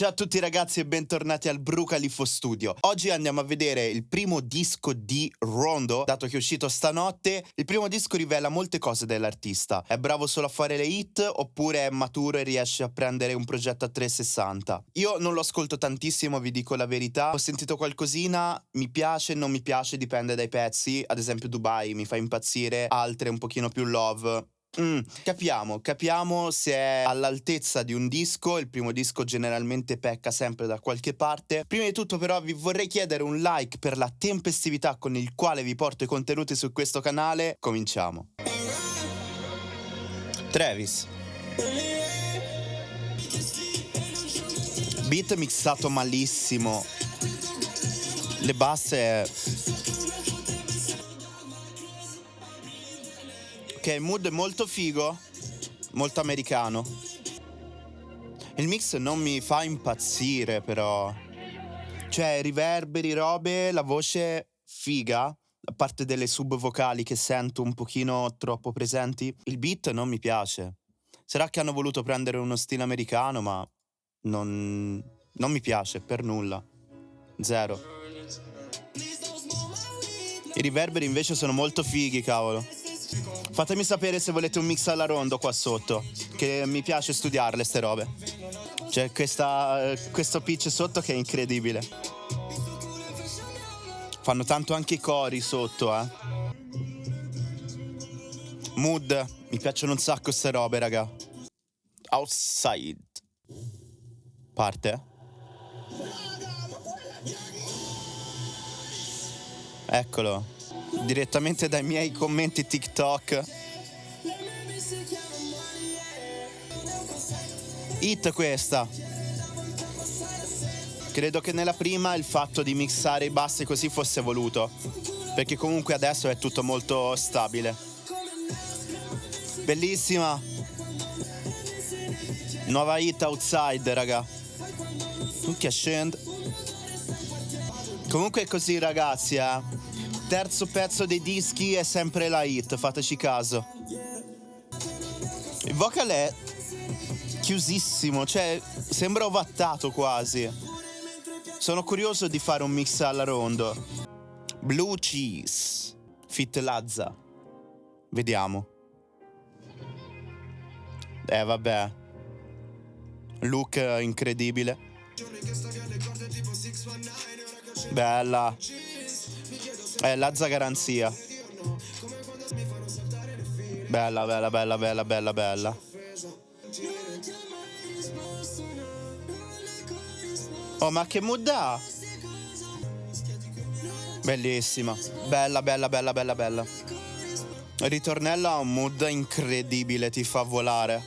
Ciao a tutti ragazzi e bentornati al Brucalifo Studio. Oggi andiamo a vedere il primo disco di Rondo, dato che è uscito stanotte. Il primo disco rivela molte cose dell'artista. È bravo solo a fare le hit oppure è maturo e riesce a prendere un progetto a 360? Io non lo ascolto tantissimo, vi dico la verità. Ho sentito qualcosina, mi piace, non mi piace, dipende dai pezzi. Ad esempio Dubai mi fa impazzire, altre un pochino più love. Mm, capiamo, capiamo se è all'altezza di un disco, il primo disco generalmente pecca sempre da qualche parte. Prima di tutto però vi vorrei chiedere un like per la tempestività con il quale vi porto i contenuti su questo canale. Cominciamo. Travis. Beat mixato malissimo. Le basse Ok, mood molto figo, molto americano. Il mix non mi fa impazzire però. Cioè, riverberi, robe, la voce figa, a parte delle sub vocali che sento un pochino troppo presenti. Il beat non mi piace. Sarà che hanno voluto prendere uno stile americano, ma non, non mi piace per nulla. Zero. I riverberi invece sono molto fighi, cavolo. Fatemi sapere se volete un mix alla rondo qua sotto, che mi piace studiarle ste robe. C'è questa, questo pitch sotto che è incredibile. Fanno tanto anche i cori sotto, eh. Mood, mi piacciono un sacco ste robe, raga. Outside. Parte. Eccolo direttamente dai miei commenti TikTok. Hit questa. Credo che nella prima il fatto di mixare i bassi così fosse voluto, perché comunque adesso è tutto molto stabile. Bellissima. Nuova hit outside, raga. Che scende. Comunque è così, ragazzi, eh terzo pezzo dei dischi è sempre la hit, fateci caso. Il vocal è chiusissimo, cioè sembra ovattato quasi. Sono curioso di fare un mix alla rondo. Blue Cheese, Fit Lazza. Vediamo. Eh vabbè. Look incredibile. Bella. Eh, Lazza garanzia. Bella, bella, bella, bella, bella, bella. Oh, ma che mood ha? Bellissima. Bella, bella, bella, bella, bella. Ritornello ha un mood incredibile, ti fa volare.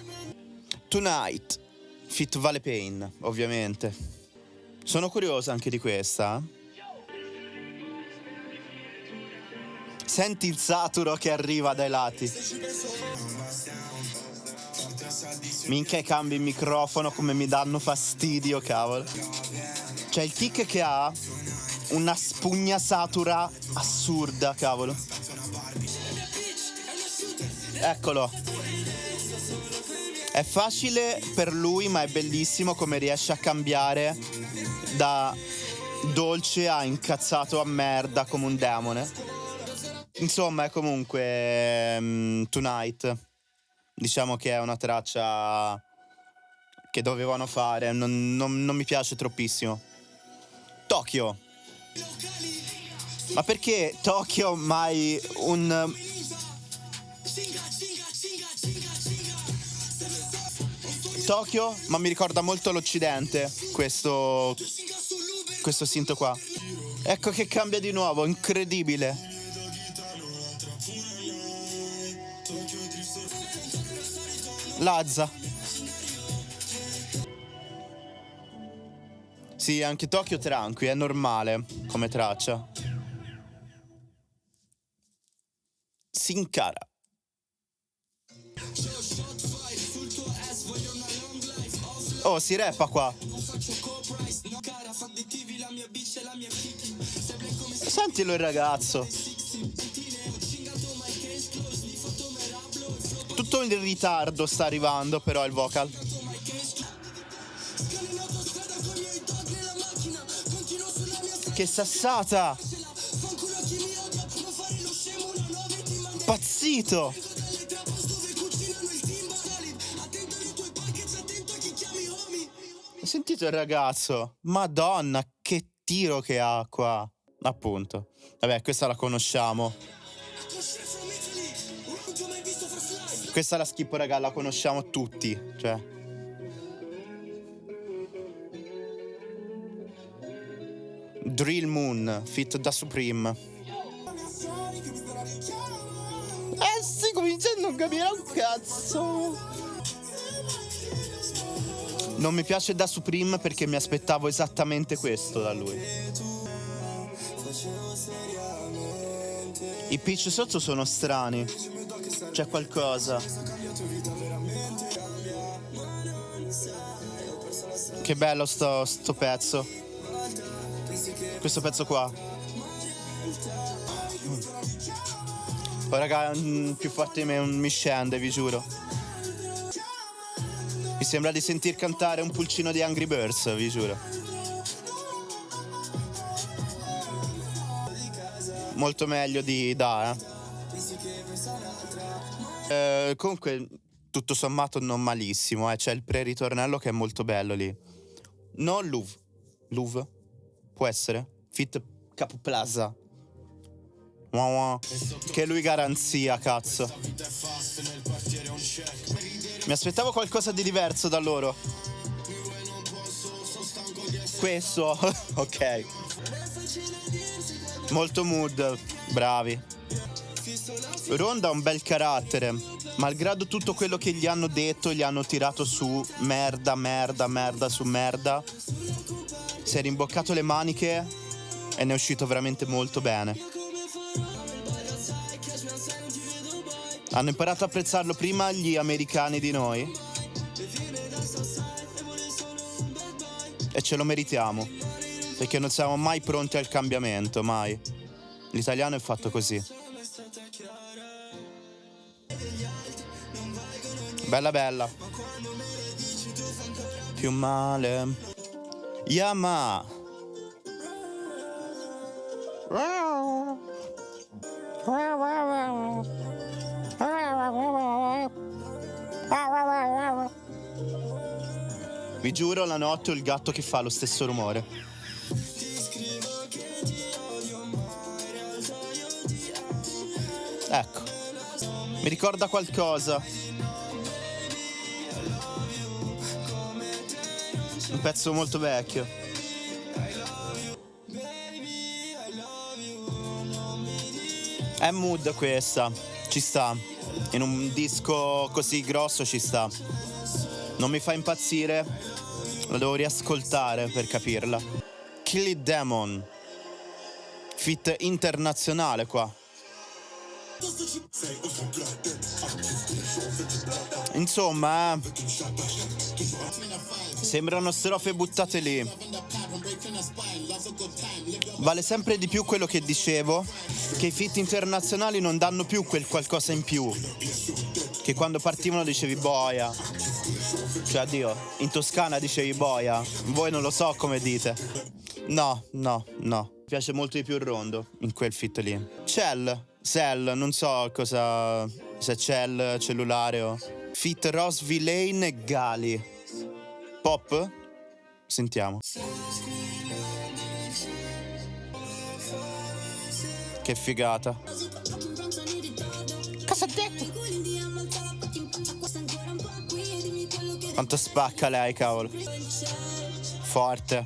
Tonight. Fit Vale Pain, ovviamente. Sono curiosa anche di questa. Senti il saturo che arriva dai lati. Minchia cambi il microfono come mi danno fastidio, cavolo. C'è il kick che ha una spugna satura assurda, cavolo. Eccolo. È facile per lui, ma è bellissimo come riesce a cambiare da dolce a incazzato a merda come un demone. Insomma, è comunque um, Tonight. Diciamo che è una traccia che dovevano fare, non, non, non mi piace troppissimo. Tokyo. Ma perché Tokyo mai un... Tokyo, ma mi ricorda molto l'Occidente, questo... questo sinto qua. Ecco che cambia di nuovo, incredibile. Lazza. Sì, anche Tokyo tranqui, è normale come traccia. Sincara. Oh, si rappa qua. Sentilo il ragazzo. molto in ritardo sta arrivando però il vocal. Che sassata! Pazzito! Ho sentito il ragazzo? Madonna, che tiro che ha qua! Appunto. Vabbè, questa la conosciamo. Questa la schippo, raga, la conosciamo tutti. Cioè. Drill Moon, fit da Supreme. Eh, stai cominciando a non capire un cazzo. Non mi piace da Supreme perché mi aspettavo esattamente questo da lui. I pitch sotto sono strani. C'è qualcosa. Che bello sto, sto pezzo. Questo pezzo qua. Poi raga, più forte di me non mi scende, vi giuro. Mi sembra di sentir cantare un pulcino di Angry Birds, vi giuro. Molto meglio di Da, eh. Eh comunque, tutto sommato non malissimo, eh. C'è il pre-ritornello che è molto bello lì. Non Louvre. Louvre? Può essere? Fit Capo Plaza. Che lui garanzia, cazzo. Mi aspettavo qualcosa di diverso da loro. Questo, ok. Molto mood, bravi. Ronda ha un bel carattere. Malgrado tutto quello che gli hanno detto, gli hanno tirato su merda, merda, merda su merda. Si è rimboccato le maniche e ne è uscito veramente molto bene. Hanno imparato a apprezzarlo prima gli americani di noi. E ce lo meritiamo. Perché non siamo mai pronti al cambiamento, mai. L'italiano è fatto così. Bella bella. Più male. Yama. Vi giuro, la notte ho il gatto che fa lo stesso rumore. Ecco, mi ricorda qualcosa. Un pezzo molto vecchio. È mood questa, ci sta. In un disco così grosso ci sta. Non mi fa impazzire, la devo riascoltare per capirla. Kill It Demon. Fit internazionale qua. Insomma, eh, sembrano strofe buttate lì. Vale sempre di più quello che dicevo, che i fit internazionali non danno più quel qualcosa in più. Che quando partivano dicevi boia. Cioè, addio, in Toscana dicevi boia. Voi non lo so come dite. No, no, no. Mi piace molto di più il rondo in quel fit lì. Cell, Cell, non so cosa... Se Cell, cellulare o... Fit Rose Villain e Gali. Pop? Sentiamo. Che figata. Cosa ha detto? Quanto spacca lei, cavolo. Forte.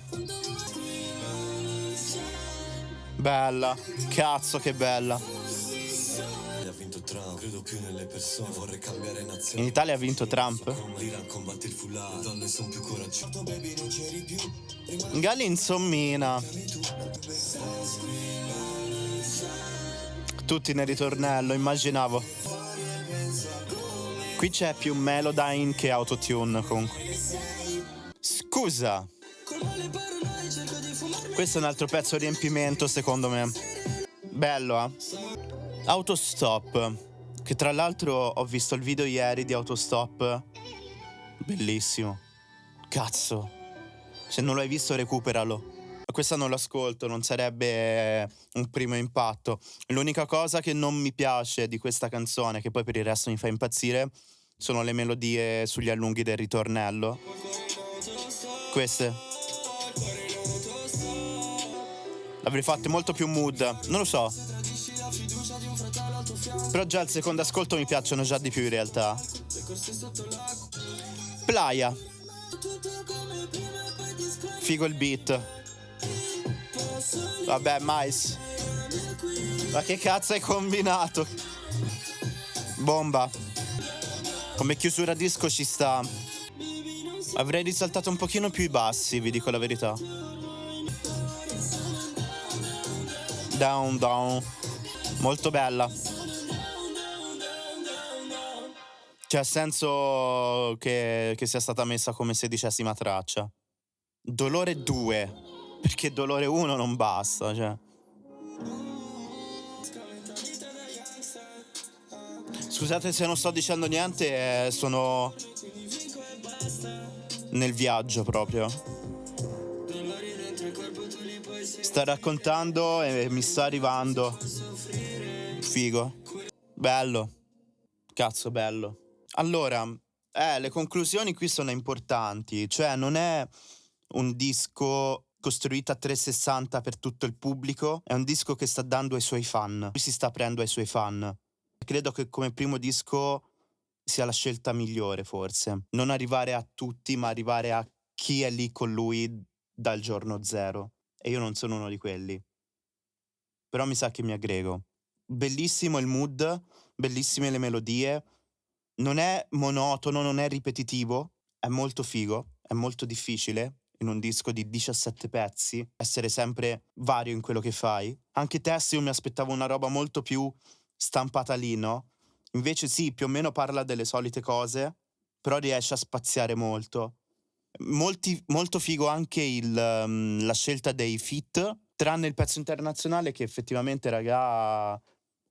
Bella. Cazzo che bella. In Italia ha vinto Trump? Gali insommina. Tutti nel ritornello, immaginavo. Qui c'è più Melodyne che Autotune comunque. Scusa. Questo è un altro pezzo riempimento secondo me. Bello, eh? Autostop. Che tra l'altro ho visto il video ieri di Autostop. Bellissimo. Cazzo. Se non l'hai visto recuperalo. questa non l'ascolto, non sarebbe un primo impatto. L'unica cosa che non mi piace di questa canzone, che poi per il resto mi fa impazzire, sono le melodie sugli allunghi del ritornello. Queste. L'avrei fatte molto più mood, non lo so. Però già al secondo ascolto mi piacciono già di più in realtà. Playa. Figo il beat. Vabbè, mais. Ma che cazzo hai combinato? Bomba. Come chiusura disco ci sta. Avrei risaltato un pochino più i bassi, vi dico la verità. Down, down. Molto bella. C'è senso che, che sia stata messa come sedicesima traccia. Dolore 2. Perché Dolore 1 non basta, cioè. Scusate se non sto dicendo niente, eh, sono nel viaggio proprio. Sta raccontando e mi sta arrivando. Figo. Bello. Cazzo, bello. Allora, eh, le conclusioni qui sono importanti, cioè non è un disco costruito a 360 per tutto il pubblico, è un disco che sta dando ai suoi fan, lui si sta aprendo ai suoi fan. Credo che come primo disco sia la scelta migliore forse, non arrivare a tutti ma arrivare a chi è lì con lui dal giorno zero e io non sono uno di quelli. Però mi sa che mi aggrego. Bellissimo il mood, bellissime le melodie, non è monotono, non è ripetitivo, è molto figo, è molto difficile in un disco di 17 pezzi essere sempre vario in quello che fai. Anche Tess io mi aspettavo una roba molto più stampata lì, no? Invece sì, più o meno parla delle solite cose, però riesce a spaziare molto. Molti, molto figo anche il, um, la scelta dei fit, tranne il pezzo internazionale che effettivamente, raga,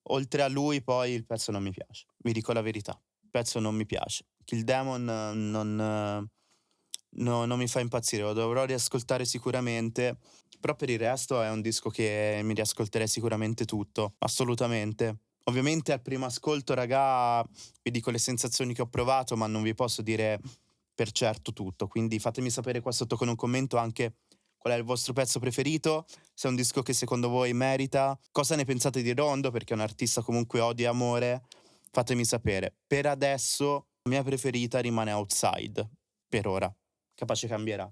oltre a lui poi il pezzo non mi piace, vi dico la verità pezzo non mi piace. Kill Demon non, no, non mi fa impazzire, lo dovrò riascoltare sicuramente, però per il resto è un disco che mi riascolterei sicuramente tutto, assolutamente. Ovviamente al primo ascolto, raga, vi dico le sensazioni che ho provato, ma non vi posso dire per certo tutto, quindi fatemi sapere qua sotto con un commento anche qual è il vostro pezzo preferito, se è un disco che secondo voi merita, cosa ne pensate di Rondo, perché è un artista comunque odio e amore, fatemi sapere. Per adesso la mia preferita rimane Outside, per ora. Capace cambierà.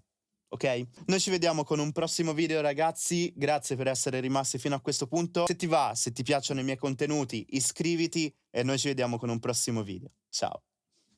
Ok? Noi ci vediamo con un prossimo video ragazzi, grazie per essere rimasti fino a questo punto. Se ti va, se ti piacciono i miei contenuti, iscriviti e noi ci vediamo con un prossimo video. Ciao!